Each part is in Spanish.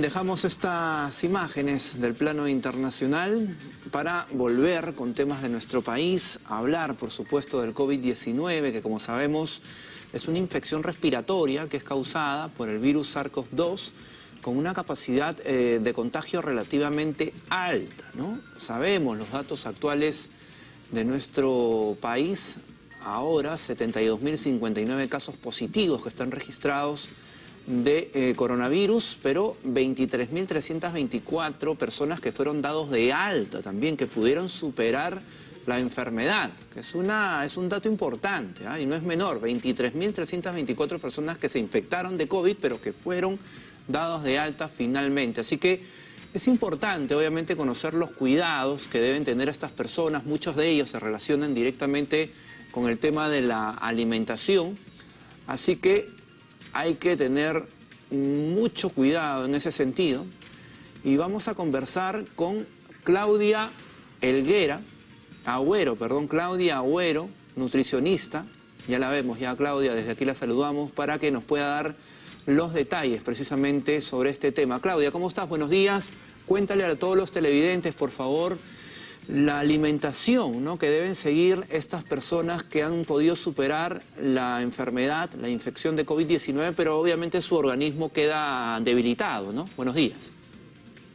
Dejamos estas imágenes del plano internacional para volver con temas de nuestro país, hablar por supuesto del COVID-19, que como sabemos es una infección respiratoria que es causada por el virus SARS-CoV-2 con una capacidad eh, de contagio relativamente alta. Sabemos los datos actuales de nuestro país, ahora 72.059 casos positivos que están registrados de eh, coronavirus, pero 23.324 personas que fueron dados de alta también, que pudieron superar la enfermedad, es, una, es un dato importante ¿ah? y no es menor, 23.324 personas que se infectaron de COVID, pero que fueron dados de alta finalmente. Así que es importante, obviamente, conocer los cuidados que deben tener estas personas. Muchos de ellos se relacionan directamente con el tema de la alimentación. Así que hay que tener mucho cuidado en ese sentido. Y vamos a conversar con Claudia Elguera, Agüero, perdón, Claudia Agüero, nutricionista. Ya la vemos, ya Claudia, desde aquí la saludamos para que nos pueda dar los detalles precisamente sobre este tema. Claudia, ¿cómo estás? Buenos días. Cuéntale a todos los televidentes, por favor, la alimentación ¿no? que deben seguir estas personas que han podido superar la enfermedad, la infección de COVID-19, pero obviamente su organismo queda debilitado, ¿no? Buenos días.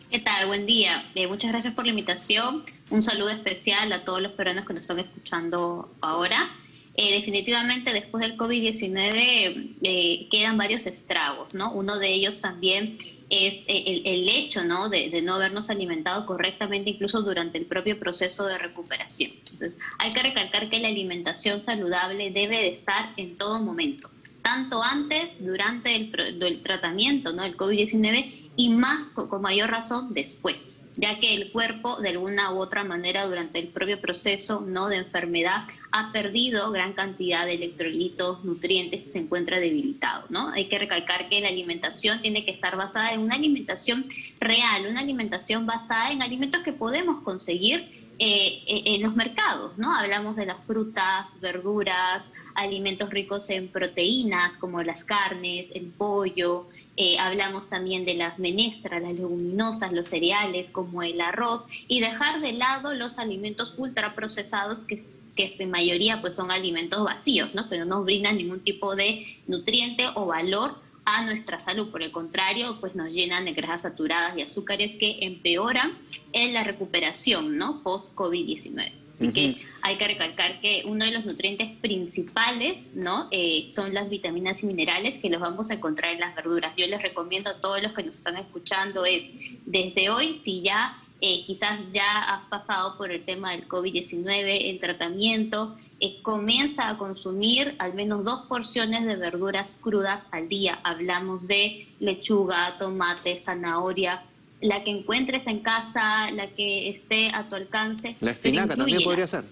¿Qué tal? Buen día. Eh, muchas gracias por la invitación. Un saludo especial a todos los peruanos que nos están escuchando ahora. Eh, definitivamente después del COVID-19 eh, quedan varios estragos, ¿no? Uno de ellos también es eh, el, hecho ¿no? De, no habernos alimentado correctamente incluso durante el propio proceso de recuperación. Entonces, hay que recalcar que la alimentación saludable debe de estar en todo momento, tanto antes, durante el, tratamiento ¿no? del COVID-19 y más con mayor razón después ya que el cuerpo de alguna u otra manera durante el propio proceso no de enfermedad ha perdido gran cantidad de electrolitos, nutrientes y se encuentra debilitado. ¿no? Hay que recalcar que la alimentación tiene que estar basada en una alimentación real, una alimentación basada en alimentos que podemos conseguir eh, en los mercados. ¿no? Hablamos de las frutas, verduras, alimentos ricos en proteínas como las carnes, el pollo, eh, hablamos también de las menestras, las leguminosas, los cereales como el arroz y dejar de lado los alimentos ultraprocesados que, que en mayoría pues son alimentos vacíos, ¿no? que no brindan ningún tipo de nutriente o valor a nuestra salud. Por el contrario, pues nos llenan de grasas saturadas y azúcares que empeoran en la recuperación ¿no? post-COVID-19. Así que hay que recalcar que uno de los nutrientes principales ¿no? Eh, son las vitaminas y minerales que los vamos a encontrar en las verduras. Yo les recomiendo a todos los que nos están escuchando es, desde hoy, si ya eh, quizás ya has pasado por el tema del COVID-19, el tratamiento, eh, comienza a consumir al menos dos porciones de verduras crudas al día. Hablamos de lechuga, tomate, zanahoria, la que encuentres en casa, la que esté a tu alcance. La espinaca también podría ser.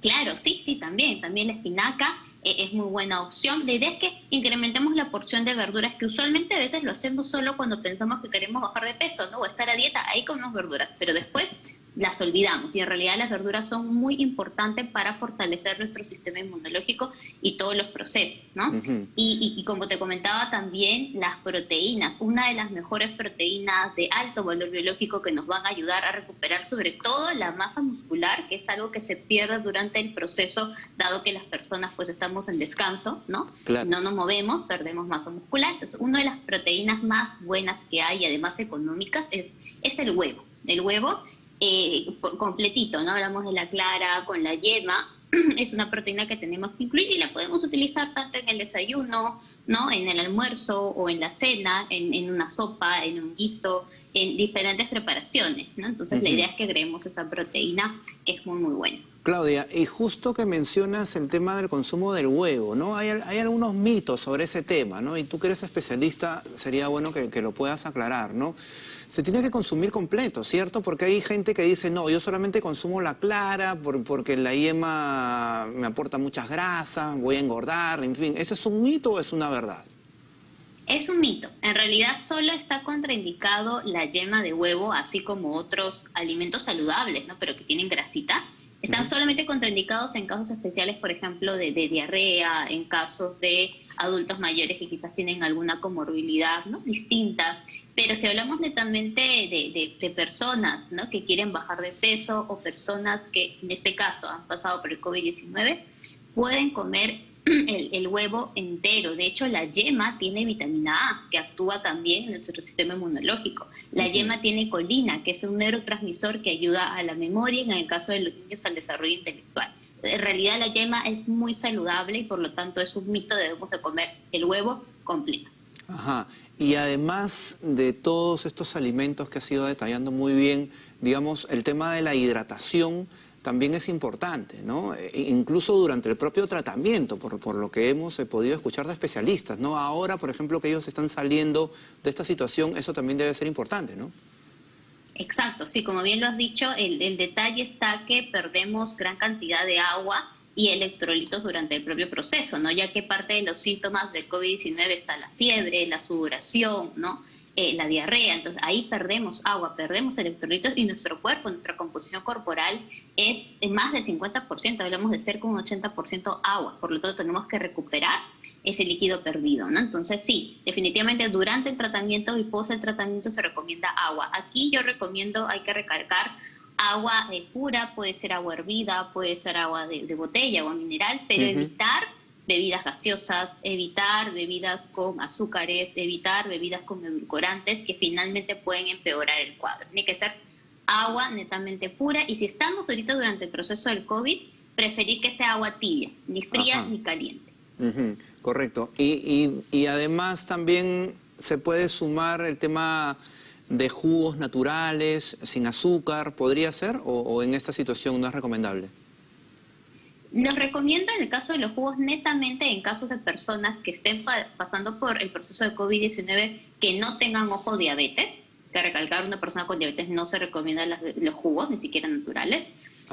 Claro, sí, sí, también. También la espinaca eh, es muy buena opción. La idea es que incrementemos la porción de verduras, que usualmente a veces lo hacemos solo cuando pensamos que queremos bajar de peso, ¿no? O estar a dieta, ahí comemos verduras. Pero después las olvidamos y en realidad las verduras son muy importantes para fortalecer nuestro sistema inmunológico y todos los procesos, ¿no? y, como te comentaba también, las proteínas, una de las mejores proteínas de alto valor biológico que nos van a ayudar a recuperar sobre todo la masa muscular, que es algo que se pierde durante el proceso, dado que las personas pues estamos en descanso, ¿no? No nos movemos, perdemos masa muscular. Entonces, una de las proteínas más buenas que hay, además económicas, es, es el huevo. El huevo eh, completito, ¿no? Hablamos de la clara con la yema, es una proteína que tenemos que incluir y la podemos utilizar tanto en el desayuno, ¿no? En el almuerzo o en la cena, en, una sopa, en un guiso, en diferentes preparaciones, ¿no? Entonces la idea es que agreguemos esa proteína que es muy, muy buena. Claudia, y justo que mencionas el tema del consumo del huevo, ¿no? Hay, hay algunos mitos sobre ese tema, ¿no? Y tú que eres especialista, sería bueno que, que lo puedas aclarar, ¿no? Se tiene que consumir completo, ¿cierto? Porque hay gente que dice, no, yo solamente consumo la clara porque la yema me aporta muchas grasas, voy a engordar, en fin. ¿Ese es un mito o es una verdad? Es un mito. En realidad solo está contraindicado la yema de huevo, así como otros alimentos saludables, ¿no? Pero que tienen grasita. Están solamente contraindicados en casos especiales, por ejemplo, de, de, diarrea, en casos de adultos mayores que quizás tienen alguna comorbilidad ¿no? distinta Pero si hablamos netamente de, personas ¿no? que quieren bajar de peso o personas que en este caso han pasado por el COVID-19, pueden comer el, huevo entero. De hecho, la yema tiene vitamina A, que actúa también en nuestro sistema inmunológico. La yema tiene colina, que es un neurotransmisor que ayuda a la memoria en el caso de los niños al desarrollo intelectual. En realidad la yema es muy saludable y por lo tanto es un mito, debemos de comer el huevo completo. Ajá. Y además de todos estos alimentos que ha sido detallando muy bien, digamos, el tema de la hidratación también es importante, ¿no? E, e incluso durante el propio tratamiento, por, por lo que hemos eh, podido escuchar de especialistas, ¿no? Ahora, por ejemplo, que ellos están saliendo de esta situación, eso también debe ser importante, ¿no? Exacto, sí, como bien lo has dicho, el, el detalle está que perdemos gran cantidad de agua y electrolitos durante el propio proceso, ¿no? Ya que parte de los síntomas del COVID-19 está la fiebre, la sudoración, ¿no? Eh, la diarrea, entonces ahí perdemos agua, perdemos electrolitos y nuestro cuerpo, nuestra composición corporal es más del 50%, hablamos de ser como un 80% agua, por lo tanto tenemos que recuperar ese líquido perdido, ¿no? Entonces sí, definitivamente durante el tratamiento y post el tratamiento se recomienda agua. Aquí yo recomiendo, hay que recalcar, agua eh, pura, puede ser agua hervida, puede ser agua de, botella, agua mineral, pero evitar bebidas gaseosas, evitar bebidas con azúcares, evitar bebidas con edulcorantes que finalmente pueden empeorar el cuadro. Tiene que ser agua netamente pura y si estamos ahorita durante el proceso del COVID, preferir que sea agua tibia, ni fría ni caliente. Correcto. Y, y, y además también se puede sumar el tema de jugos naturales, sin azúcar, ¿podría ser? ¿O, en esta situación no es recomendable? Nos recomiendo en el caso de los jugos netamente en casos de personas que estén pasando por el proceso de COVID-19 que no tengan ojo diabetes, que recalcar una persona con diabetes no se recomienda los jugos, ni siquiera naturales.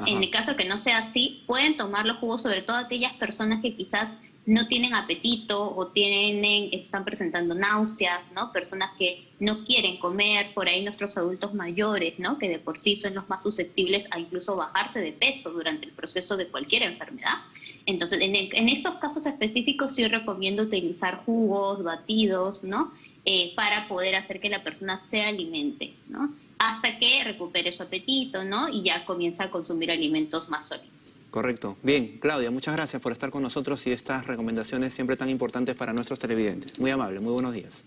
En el caso que no sea así, pueden tomar los jugos, sobre todo aquellas personas que quizás no tienen apetito o tienen, están presentando náuseas, ¿no? Personas que no quieren comer, por ahí nuestros adultos mayores, ¿no? Que de por sí son los más susceptibles a incluso bajarse de peso durante el proceso de cualquier enfermedad. Entonces, en, estos casos específicos sí recomiendo utilizar jugos, batidos, ¿no? Eh, para poder hacer que la persona se alimente, ¿no? Hasta que recupere su apetito, ¿no? Y ya comienza a consumir alimentos más sólidos. Correcto. Bien, Claudia, muchas gracias por estar con nosotros y estas recomendaciones siempre tan importantes para nuestros televidentes. Muy amable, muy buenos días.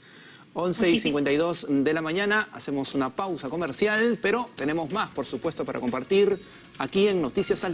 11 y 52 de la mañana, hacemos una pausa comercial, pero tenemos más, por supuesto, para compartir aquí en Noticias al